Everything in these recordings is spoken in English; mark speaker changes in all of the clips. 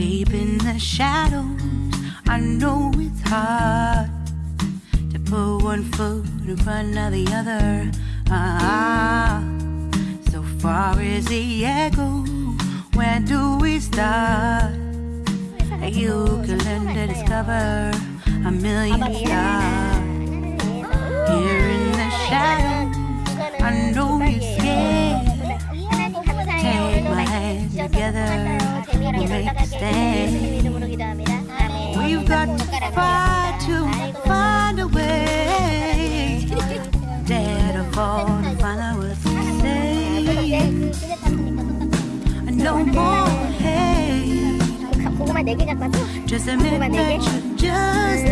Speaker 1: Deep in the shadows, I know it's hard to put one foot in front of the other. Ah, so far as the echo, where do we start? You can learn to discover a million stars. extend. We've got to find a way. Dead or born, follow us. No more hate. Just a that you're just.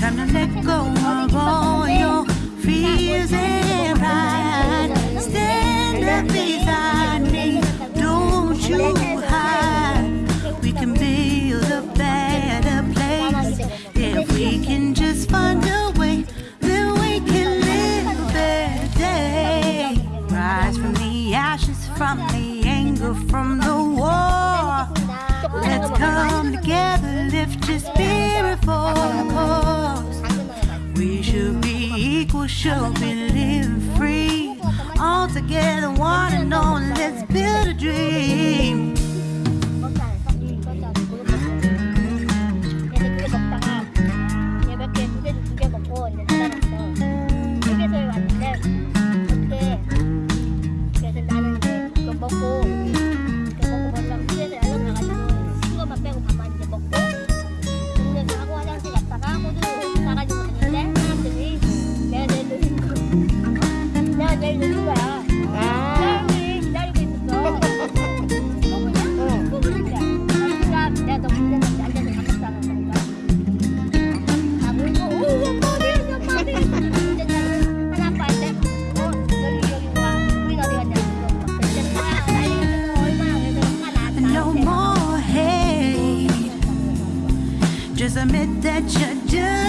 Speaker 1: Time to let go of all your fears and pride. Stand up beside. We can build a better place if we can just find a way. Then we can live a better day. Rise from the ashes, from the anger, from the war. Let's come together, lift your spirit for the cause. We should be equal, should be living free. All together, one and all, let's build a dream. Just admit that you're